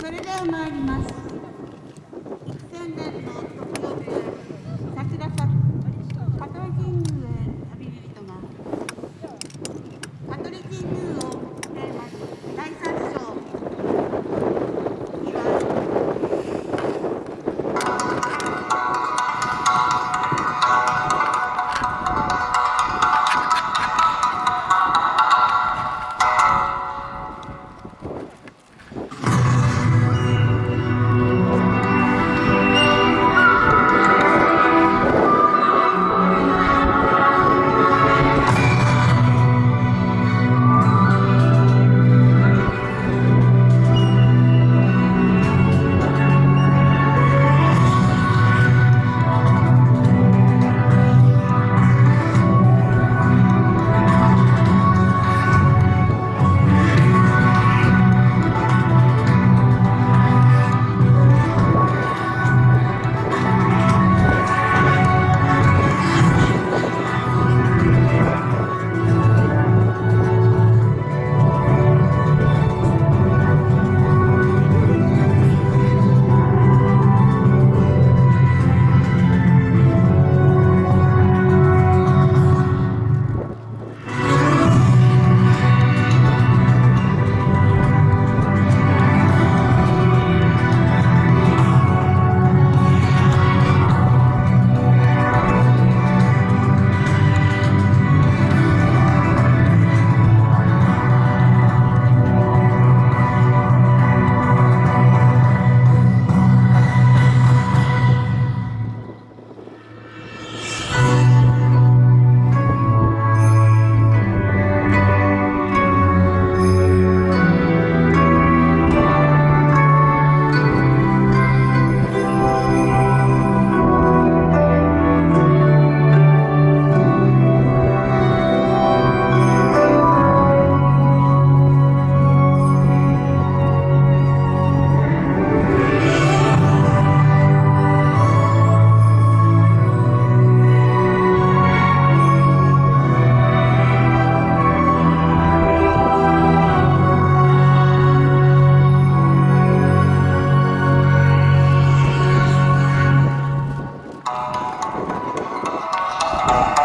それでは参ります。Thank.